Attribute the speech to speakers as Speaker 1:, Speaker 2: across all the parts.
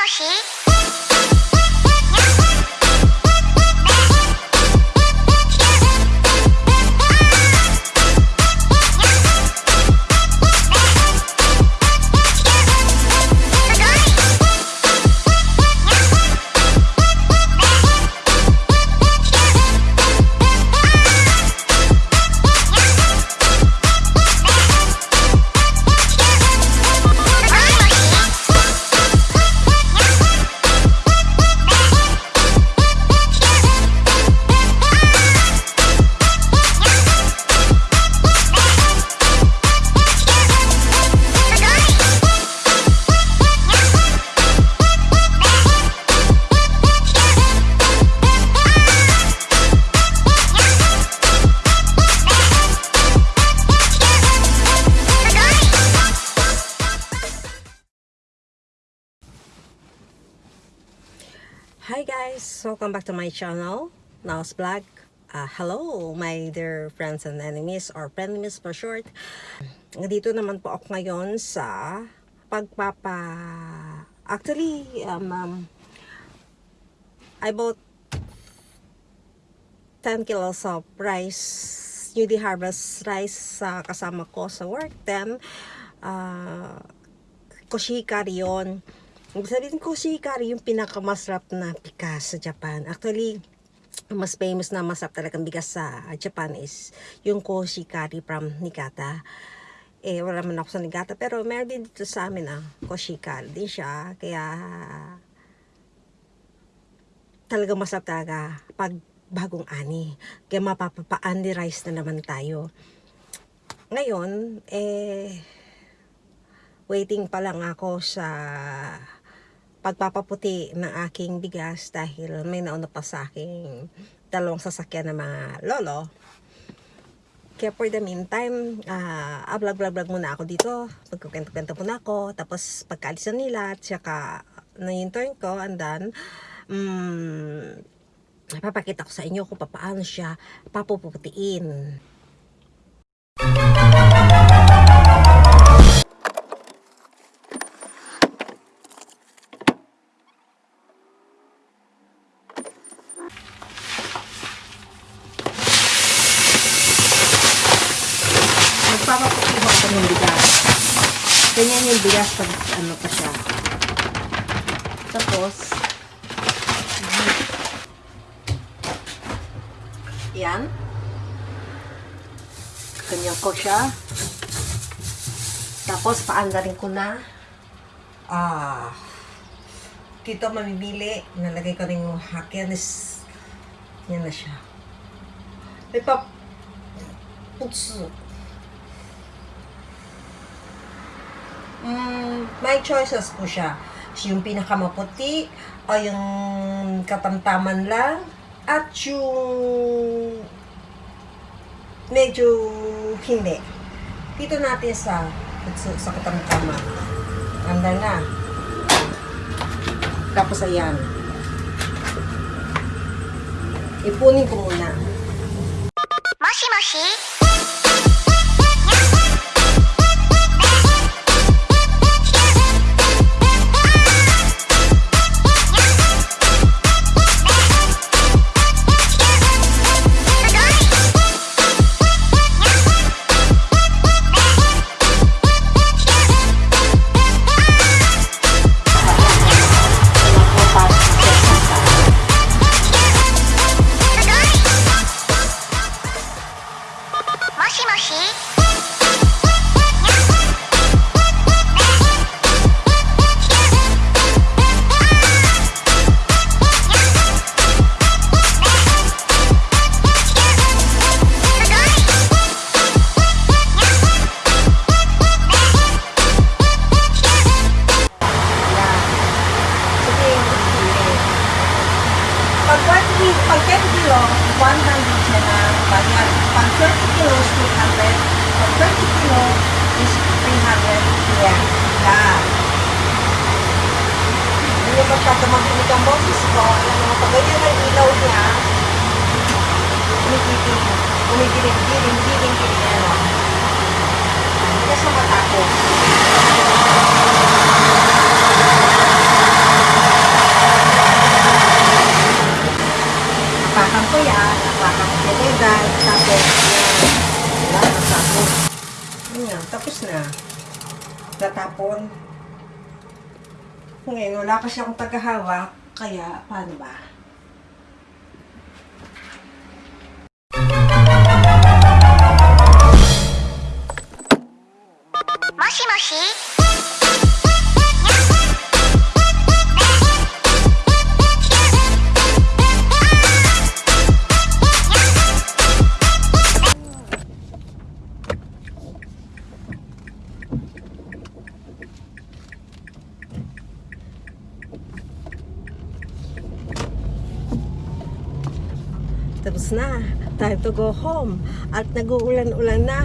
Speaker 1: もし「
Speaker 2: Hi guys! Welcome back to my channel, Now's Vlog. Uh, hello, my dear friends and enemies, or frenemies for short. Dito naman po ako ngayon sa pagpapa... Actually, um, um, I bought 10 kilos of rice, newly harvest rice sa kasama ko sa work. Then, uh, koshikari yun. Ibig sabihin koshikari yung pinakamasarap na bigas sa Japan. Actually, ang mas famous na masarap talagang bigas sa Japan is yung koshikari from Niigata. Eh, wala man ako sa Niigata. Pero meron din dito sa amin ah, koshikari din siya. Kaya, talagang masarap talaga pag bagong ani. Kaya mapapapa-ani rice na naman tayo. Ngayon, eh, waiting pa lang ako sa pagpapaputi ng aking bigas dahil may nauna pa sa aking dalawang sasakyan ng mga lolo. Kaya for the meantime, uh, vlog-vlog muna ako dito. Magkukwento-kwento muna ako. Tapos pagkaalis na nila, at saka na yung turn ko, and then, um, papakita ko sa inyo kung paano siya papuputiin. Ganyan yung bigas pag ano pa siya. Tapos, yan. Ganyan ko siya. Tapos, paandarin ko na. Ah, dito mamimili. Nalagay ko rin yung hakyan is, yan na siya. May pa, putsu. Mm, may choices po siya. Yung pinakamaputi o yung katamtaman lang at yung medyo hindi. Dito natin sa sa, katamtaman. Ganda na. Tapos ayan. Ipunin ko muna. damagpinig ang boses ko, alam mo, pagganyan ang ilaw niya, kumigiling, kumigiling, giling, giling, giling, ano. Hindi na siya matakot. Napakan ko yan, napakan ko yan, guys. Tapos, yan. Wala. Yan, tapos na. Tatapon. Ngayon, wala kasi akong tagahawak, kaya paano ba?
Speaker 1: Moshi moshi.
Speaker 2: Na. Time to go home. At nag-uulan-ulan na.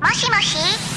Speaker 1: Moshi moshi.